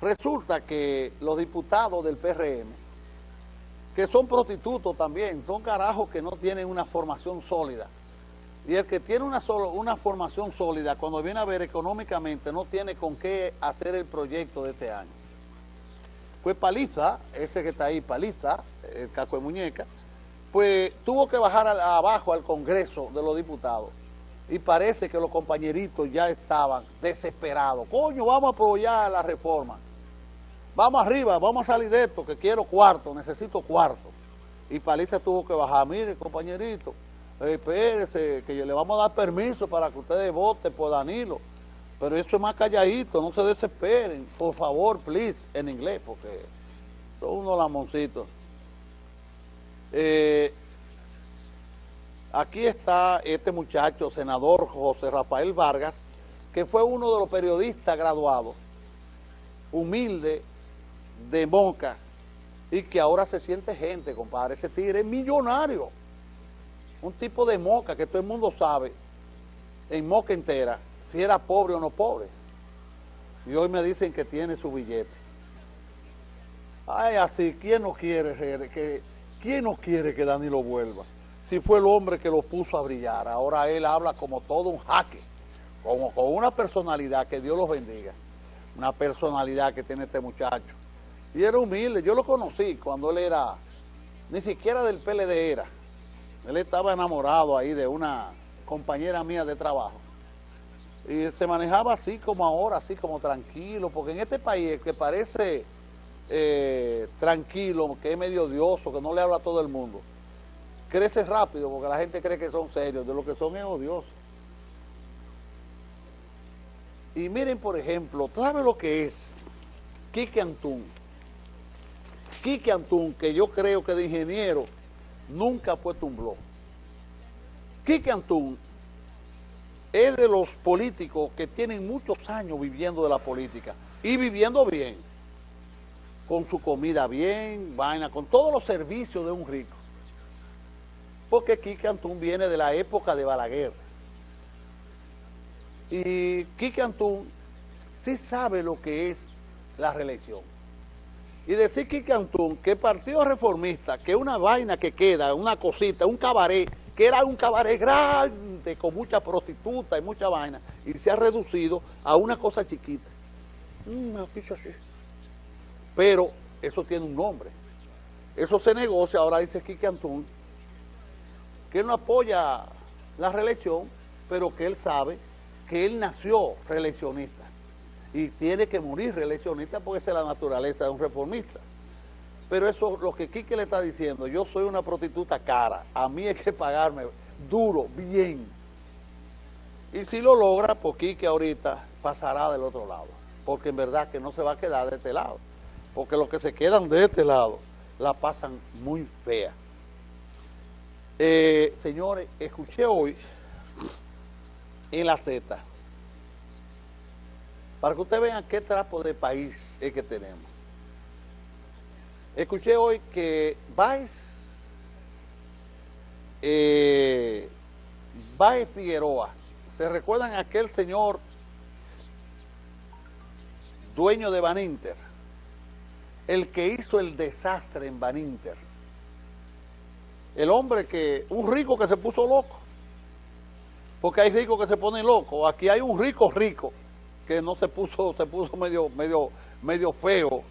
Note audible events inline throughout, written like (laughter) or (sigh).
resulta que los diputados del PRM, que son prostitutos también, son carajos que no tienen una formación sólida. Y el que tiene una, una formación sólida, cuando viene a ver económicamente, no tiene con qué hacer el proyecto de este año. Pues Paliza, ese que está ahí, Paliza, el caco de muñeca, pues tuvo que bajar abajo al Congreso de los Diputados y parece que los compañeritos ya estaban desesperados. Coño, vamos a apoyar la reforma. Vamos arriba, vamos a salir de esto, que quiero cuarto, necesito cuarto. Y Paliza tuvo que bajar, mire compañerito, eh, espérese, que le vamos a dar permiso para que ustedes voten por Danilo. Pero eso es más calladito, no se desesperen, por favor, please, en inglés, porque son unos lamoncitos. Eh, aquí está este muchacho, senador José Rafael Vargas, que fue uno de los periodistas graduados, humilde, de Moca, y que ahora se siente gente, compadre. Ese tigre es millonario. Un tipo de Moca que todo el mundo sabe, en Moca entera, si era pobre o no pobre. Y hoy me dicen que tiene su billete. Ay, así, ¿quién no quiere que, quién no quiere que Danilo vuelva? Si fue el hombre que lo puso a brillar, ahora él habla como todo un jaque, como con una personalidad que Dios los bendiga, una personalidad que tiene este muchacho. Y era humilde, yo lo conocí cuando él era, ni siquiera del PLD era, él estaba enamorado ahí de una compañera mía de trabajo. Y se manejaba así como ahora, así como tranquilo, porque en este país que parece eh, tranquilo, que es medio odioso, que no le habla a todo el mundo, crece rápido porque la gente cree que son serios, de lo que son es odiosos. Y miren, por ejemplo, ¿sabe lo que es Quique Antún? Quique Antún, que yo creo que de ingeniero nunca fue blog. Quique Antún es de los políticos que tienen muchos años viviendo de la política y viviendo bien, con su comida bien, vaina, con todos los servicios de un rico. Porque Quique Antún viene de la época de Balaguer. Y Quique Antún sí sabe lo que es la reelección. Y decir Quique Antún que Partido Reformista, que una vaina que queda, una cosita, un cabaret, que era un cabaret grande, con mucha prostituta y mucha vaina, y se ha reducido a una cosa chiquita. Mm. Pero eso tiene un nombre. Eso se negocia, ahora dice Quique Antún, que él no apoya la reelección, pero que él sabe que él nació reeleccionista y tiene que morir reeleccionista porque esa es la naturaleza de un reformista. Pero eso lo que Quique le está diciendo, yo soy una prostituta cara, a mí hay que pagarme duro, bien. Y si lo logra, pues Quique ahorita pasará del otro lado, porque en verdad que no se va a quedar de este lado, porque los que se quedan de este lado la pasan muy fea. Eh, señores, escuché hoy en la Z, para que ustedes vean qué trapo de país es que tenemos. Escuché hoy que Baez, eh, Figueroa, ¿se recuerdan aquel señor dueño de Baninter? El que hizo el desastre en Baninter. El hombre que, un rico que se puso loco. Porque hay ricos que se ponen locos. Aquí hay un rico rico que no se puso, se puso medio, medio, medio feo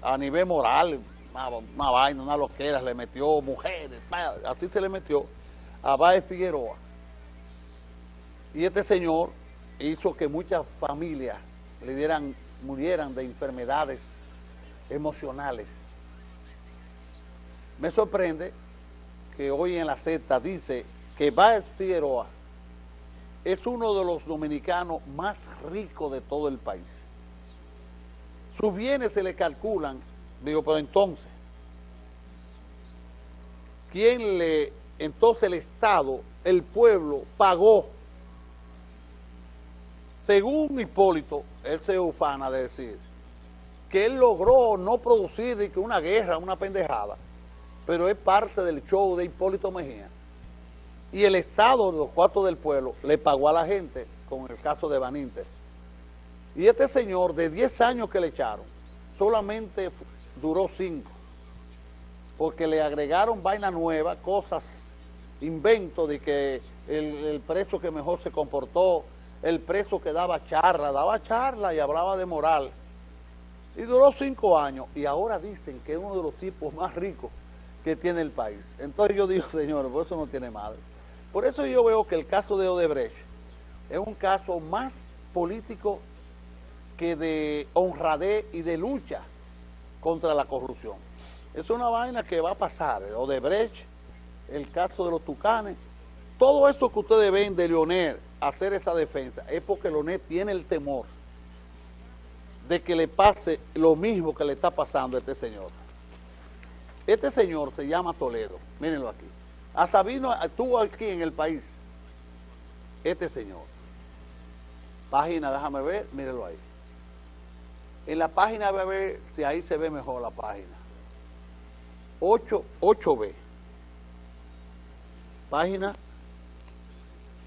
a nivel moral, una, vaina, una loquera, le metió mujeres, así se le metió a Báez Figueroa. Y este señor hizo que muchas familias le dieran, murieran de enfermedades emocionales. Me sorprende que hoy en la Z dice que Báez Figueroa es uno de los dominicanos más ricos de todo el país. Sus bienes se le calculan Digo, pero entonces, ¿quién le, entonces el Estado, el pueblo, pagó? Según Hipólito, él se ufana de decir que él logró no producir una guerra, una pendejada, pero es parte del show de Hipólito Mejía. Y el Estado, los cuartos del pueblo, le pagó a la gente con el caso de Baninter. Y este señor, de 10 años que le echaron, solamente duró cinco, porque le agregaron vaina nueva, cosas, inventos de que el, preso que mejor se comportó, el preso que daba charla, daba charla y hablaba de moral. Y duró cinco años y ahora dicen que es uno de los tipos más ricos que tiene el país. Entonces yo digo, (laughs) señores, por eso no tiene madre. Por eso yo veo que el caso de Odebrecht es un caso más político que de honradez y de lucha contra la corrupción. Es una vaina que va a pasar, Odebrecht, el caso de los tucanes, todo eso que ustedes ven de Leonel hacer esa defensa es porque Leonel tiene el temor de que le pase lo mismo que le está pasando a este señor. Este señor se llama Toledo, mírenlo aquí. Hasta vino, estuvo aquí en el país, este señor. Página, déjame ver, mírenlo ahí. En la página a ver si ahí se ve mejor la página. 8, 8B. Página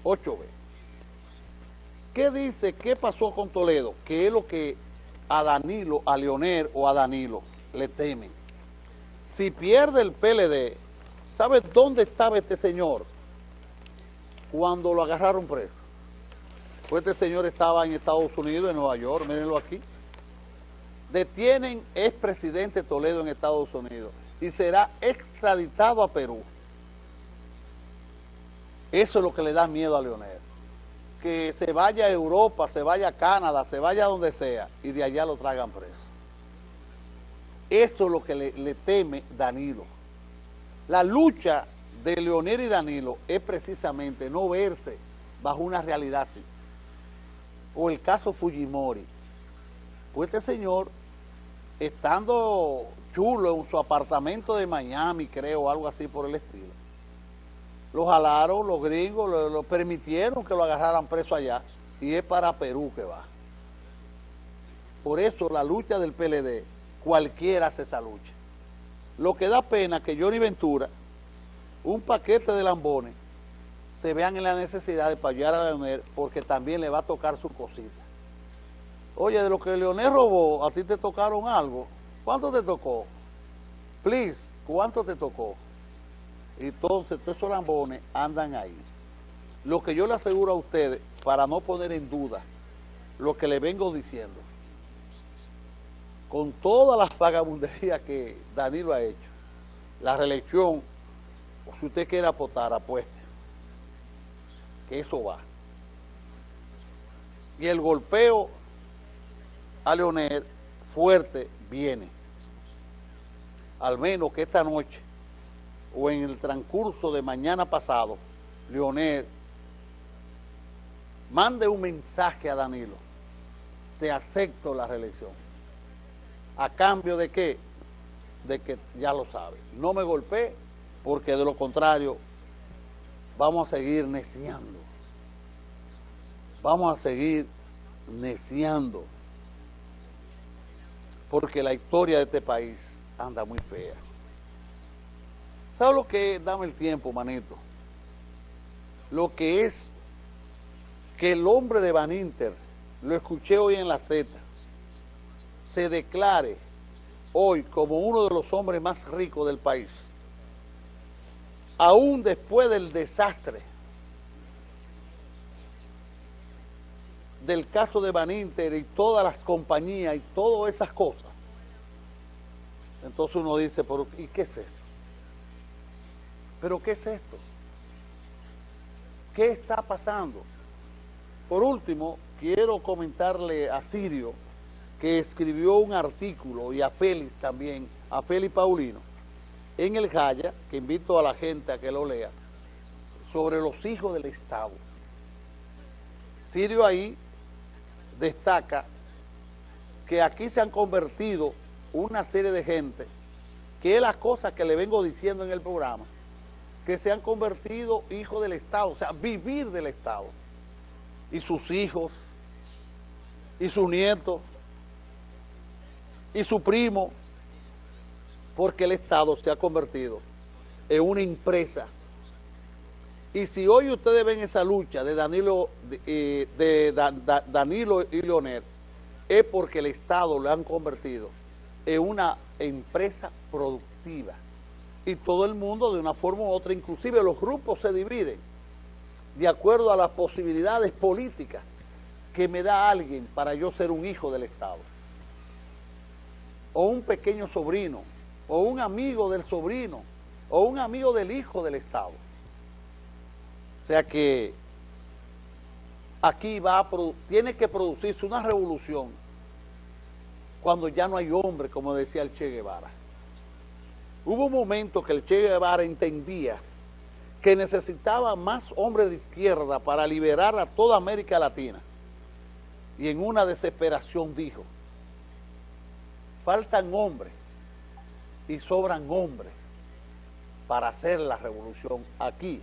8B. ¿Qué dice? ¿Qué pasó con Toledo? Que es lo que a Danilo, a Leonel o a Danilo le temen. Si pierde el PLD, ¿sabe dónde estaba este señor? Cuando lo agarraron preso. Pues este señor estaba en Estados Unidos, en Nueva York, mírenlo aquí. Detienen expresidente Toledo en Estados Unidos y será extraditado a Perú. Eso es lo que le da miedo a Leonel. Que se vaya a Europa, se vaya a Canadá, se vaya a donde sea y de allá lo traigan preso. Eso es lo que le, teme Danilo. La lucha de Leonel y Danilo es precisamente no verse bajo una realidad así. O el caso Fujimori. Pues este señor, estando chulo en su apartamento de Miami, creo, algo así por el estilo, lo jalaron, los gringos, lo, permitieron que lo agarraran preso allá y es para Perú que va. Por eso la lucha del PLD, cualquiera hace esa lucha. Lo que da pena que Johnny Ventura, un paquete de lambones, se vean en la necesidad de payar a Leonel porque también le va a tocar su cosita. Oye, de lo que Leonel robó, a ti te tocaron algo. ¿Cuánto te tocó? Please, ¿cuánto te tocó? Entonces, todos esos lambones andan ahí. Lo que yo le aseguro a ustedes, para no poner en duda lo que le vengo diciendo, con todas las vagabunderías que Danilo ha hecho, la reelección, o si usted quiere apostar, apueste, que eso va. Y el golpeo a Leonel fuerte viene. Al menos que esta noche o en el transcurso de mañana pasado, Leonel mande un mensaje a Danilo, te acepto la reelección. ¿A cambio de qué? De que ya lo sabes, no me golpeé porque de lo contrario vamos a seguir neciando. Vamos a seguir neciando porque la historia de este país anda muy fea. ¿Sabes lo que es? Dame el tiempo, manito. Lo que es que el hombre de Van Inter, lo escuché hoy en la Z, se declare hoy como uno de los hombres más ricos del país, aún después del desastre del caso de Van Inter y todas las compañías y todas esas cosas. Entonces uno dice, ¿pero ¿y qué es esto? ¿Pero qué es esto? ¿Qué está pasando? Por último, quiero comentarle a Sirio, que escribió un artículo, y a Félix también, a Félix Paulino, en el Jaya, que invito a la gente a que lo lea, sobre los hijos del Estado. Sirio ahí destaca que aquí se han convertido una serie de gente, que es la cosa que le vengo diciendo en el programa, que se han convertido hijos del Estado, o sea, vivir del Estado. Y sus hijos, y su nieto, y su primo, porque el Estado se ha convertido en una empresa. Y si hoy ustedes ven esa lucha de Danilo, de, eh, Danilo y Leonel, es porque el Estado lo han convertido en una empresa productiva. Y todo el mundo de una forma u otra, inclusive los grupos se dividen de acuerdo a las posibilidades políticas que me da alguien para yo ser un hijo del Estado. O un pequeño sobrino, o un amigo del sobrino, o un amigo del hijo del Estado. O sea que aquí va a tiene que producirse una revolución cuando ya no hay hombre, como decía el Che Guevara. Hubo un momento que el Che Guevara entendía que necesitaba más hombres de izquierda para liberar a toda América Latina. Y en una desesperación dijo, faltan hombres y sobran hombres para hacer la revolución aquí.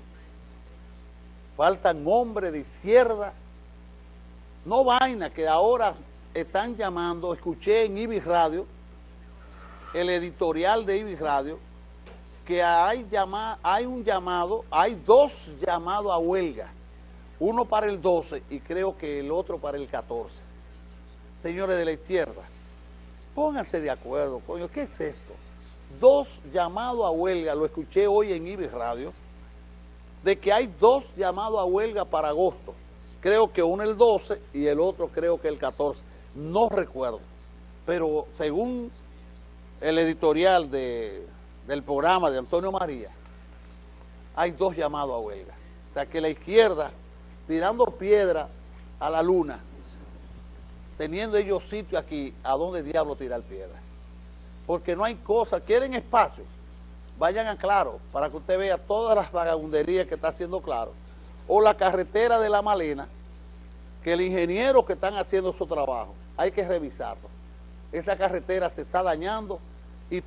Faltan hombres de izquierda, no vaina que ahora están llamando, escuché en Ibis Radio, el editorial de Ibis Radio, que hay, hay un llamado, hay dos llamados a huelga, uno para el 12 y creo que el otro para el 14. Señores de la izquierda, pónganse de acuerdo, coño, ¿qué es esto? Dos llamados a huelga, lo escuché hoy en Ibis Radio, de que hay dos llamados a huelga para agosto. Creo que uno el 12 y el otro creo que el 14 no recuerdo, pero según el editorial de, del programa de Antonio María, hay dos llamados a huelga. O sea que la izquierda, tirando piedra a la luna, teniendo ellos sitio aquí, ¿a dónde diablo tirar piedra? Porque no hay cosa, quieren espacio, vayan a Claro, para que usted vea todas las vagabunderías que está haciendo Claro, o la carretera de La Malena, que el ingeniero que están haciendo su trabajo, hay que revisarlo. Esa carretera se está dañando y